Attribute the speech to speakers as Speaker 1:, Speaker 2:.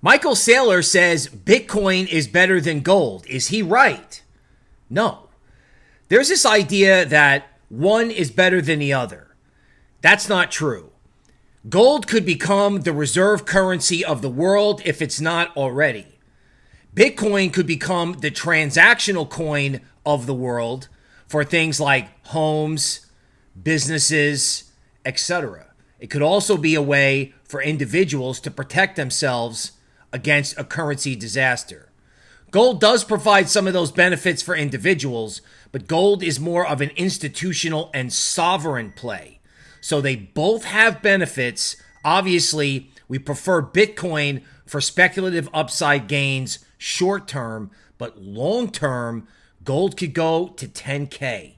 Speaker 1: Michael Saylor says Bitcoin is better than gold. Is he right? No. There's this idea that one is better than the other. That's not true. Gold could become the reserve currency of the world if it's not already. Bitcoin could become the transactional coin of the world for things like homes, businesses, etc. It could also be a way for individuals to protect themselves against a currency disaster. Gold does provide some of those benefits for individuals, but gold is more of an institutional and sovereign play. So they both have benefits. Obviously, we prefer Bitcoin for speculative upside gains short term, but long term, gold could go to 10K.